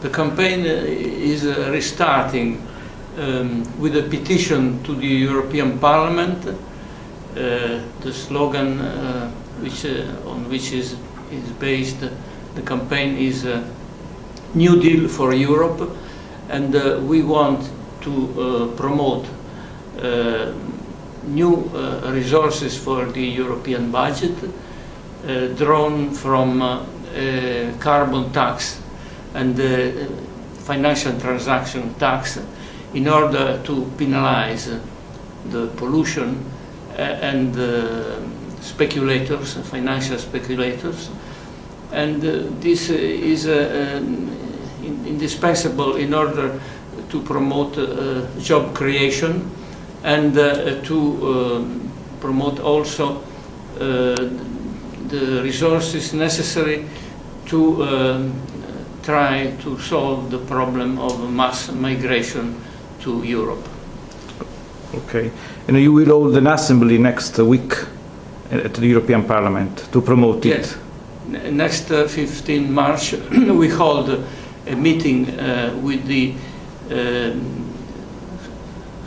the campaign uh, is uh, restarting um, with a petition to the European Parliament. Uh, the slogan uh, which, uh, on which is, is based the campaign is uh, New Deal for Europe and we want to promote new resources for the European budget drawn from carbon tax and the financial transaction tax in order to penalize the pollution and uh, speculators, financial speculators. And uh, this is um, indispensable in order to promote uh, job creation and to um, promote also the resources necessary to um, try to solve the problem of mass migration to Europe. Okay. And you will hold an assembly next week at the European Parliament to promote yes. it? Next uh, 15 March we hold a meeting uh, with the um,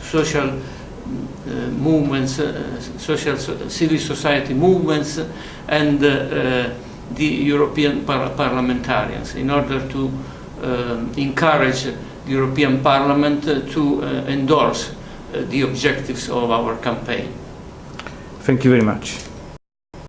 social uh, movements, uh, social civil society movements and uh, uh, the European par parliamentarians in order to uh, encourage the European Parliament to uh, endorse uh, the objectives of our campaign. Thank you very much.